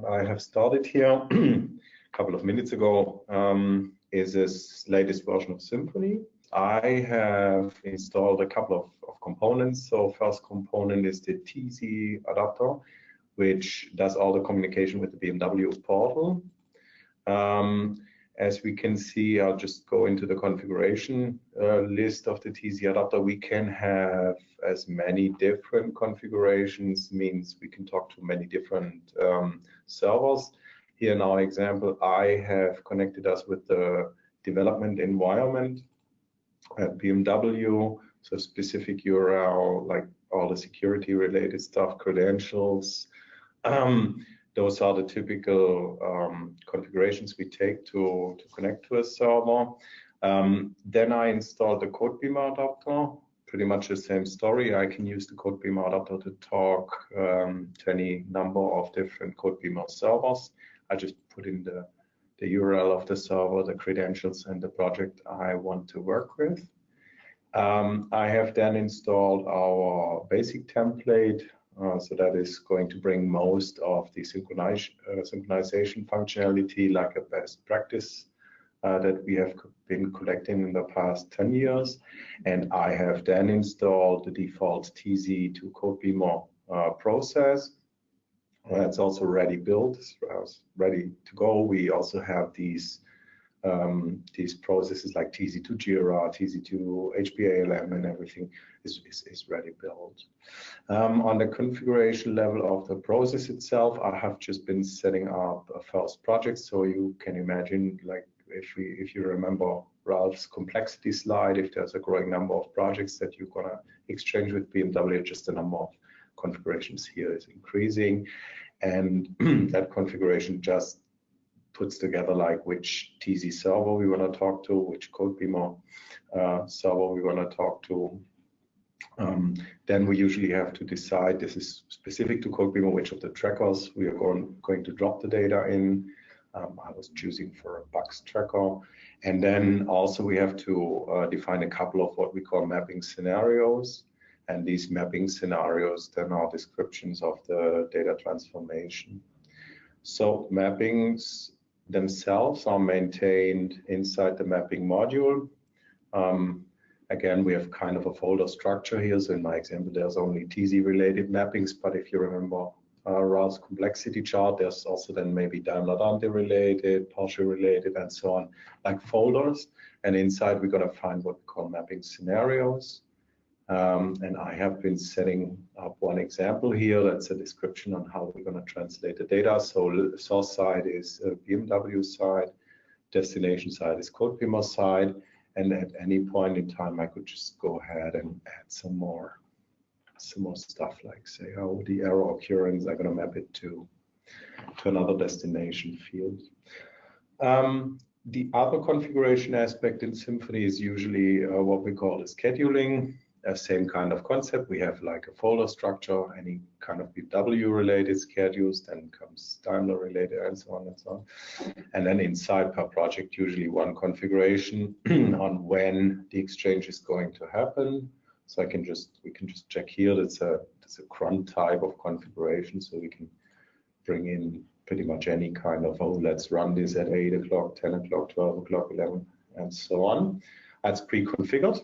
what I have started here a couple of minutes ago um, is this latest version of Symfony. I have installed a couple of, of components. So first component is the TZ adapter, which does all the communication with the BMW portal. Um, as we can see, I'll just go into the configuration uh, list of the TZ adapter. We can have as many different configurations, means we can talk to many different um, servers. Here in our example, I have connected us with the development environment at BMW, so specific URL, like all the security related stuff, credentials, um, those are the typical um, configurations we take to, to connect to a server. Um, then I installed the CodeBeamer adapter, pretty much the same story. I can use the CodeBeamer adapter to talk um, to any number of different CodeBeamer servers. I just put in the, the URL of the server, the credentials, and the project I want to work with. Um, I have then installed our basic template so that is going to bring most of the synchronize, uh, synchronization functionality like a best practice uh, that we have been collecting in the past 10 years. And I have then installed the default TZ to CodeBeamer uh, process. That's also ready built, ready to go. We also have these um, these processes like TZ2 Jira, TZ2 HPALM, and everything is, is, is ready built. Um, on the configuration level of the process itself, I have just been setting up a first project. So you can imagine, like if we if you remember Ralph's complexity slide, if there's a growing number of projects that you're gonna exchange with BMW, just the number of configurations here is increasing. And that configuration just puts together like which TZ server we want to talk to, which CodeBeamer uh, server we want to talk to. Um, then we usually have to decide this is specific to CodeBeamer, which of the trackers we are going, going to drop the data in. Um, I was choosing for a bugs tracker. And then also we have to uh, define a couple of what we call mapping scenarios. And these mapping scenarios then are descriptions of the data transformation. So mappings themselves are maintained inside the mapping module. Um, again, we have kind of a folder structure here. So in my example, there's only TZ related mappings, but if you remember uh, complexity chart, there's also then maybe Daimler Dante related, Porsche related, and so on, like folders. And inside, we're to find what we call mapping scenarios. Um, and I have been setting up one example here. That's a description on how we're going to translate the data. So source side is BMW side, destination side is CodeBeamer side. And at any point in time, I could just go ahead and add some more, some more stuff like say, oh, the error occurrence, I'm going to map it to, to another destination field. Um, the other configuration aspect in Symfony is usually uh, what we call the scheduling uh, same kind of concept. We have like a folder structure, any kind of BMW related schedules, then comes Daimler related and so on and so on. And then inside per project, usually one configuration on when the exchange is going to happen. So I can just, we can just check here, that's a, that's a cron type of configuration. So we can bring in pretty much any kind of, oh, let's run this at 8 o'clock, 10 o'clock, 12 o'clock, 11, and so on. That's pre-configured.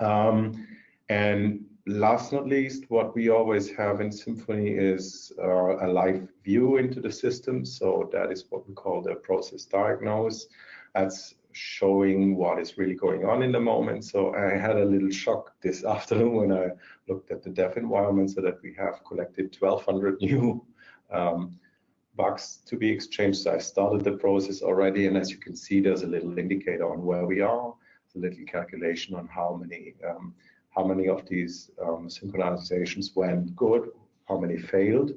Um, and last not least, what we always have in Symfony is uh, a live view into the system. So that is what we call the process diagnose. That's showing what is really going on in the moment. So I had a little shock this afternoon when I looked at the dev environment so that we have collected 1200 new um, bugs to be exchanged. So I started the process already. And as you can see, there's a little indicator on where we are a little calculation on how many um, how many of these um, synchronizations went good, how many failed.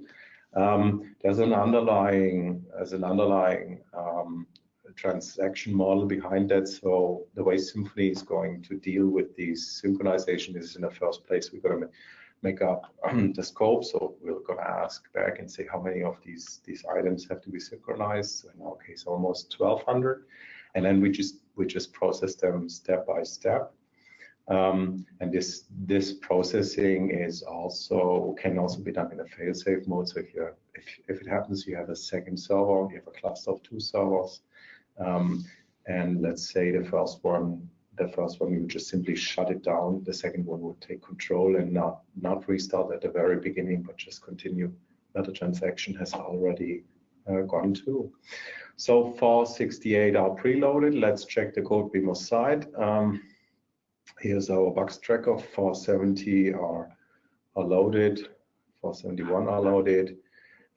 Um, there's an underlying as an underlying um, transaction model behind that. So the way Symphony is going to deal with these synchronization is in the first place we're going to make up the scope. So we're going to ask back and say how many of these these items have to be synchronized. So in our case, almost 1,200, and then we just we just process them step by step. Um, and this this processing is also can also be done in a fail-safe mode. So if you if if it happens, you have a second server, you have a cluster of two servers, um, and let's say the first one the first one you just simply shut it down. The second one would take control and not not restart at the very beginning, but just continue where the transaction has already gone to. So for 68 are preloaded. Let's check the Codebeamer side. Um, Here's our bugs tracker. 470 are, are loaded, 471 are loaded.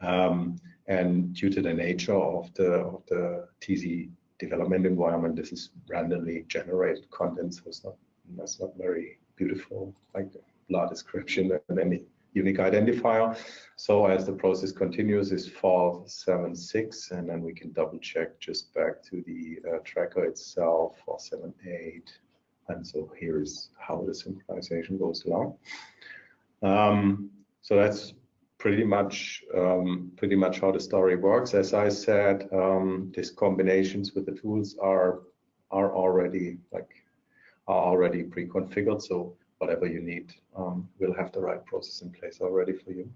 Um, and due to the nature of the of the TZ development environment, this is randomly generated content, so it's not that's not very beautiful, like blah description and any unique identifier. So as the process continues, is 476, and then we can double check just back to the uh, tracker itself, 478, and so here is how the synchronization goes along. Um, so that's pretty much um, pretty much how the story works. As I said, um, these combinations with the tools are are already like are already pre-configured. So whatever you need, um, we'll have the right process in place already for you.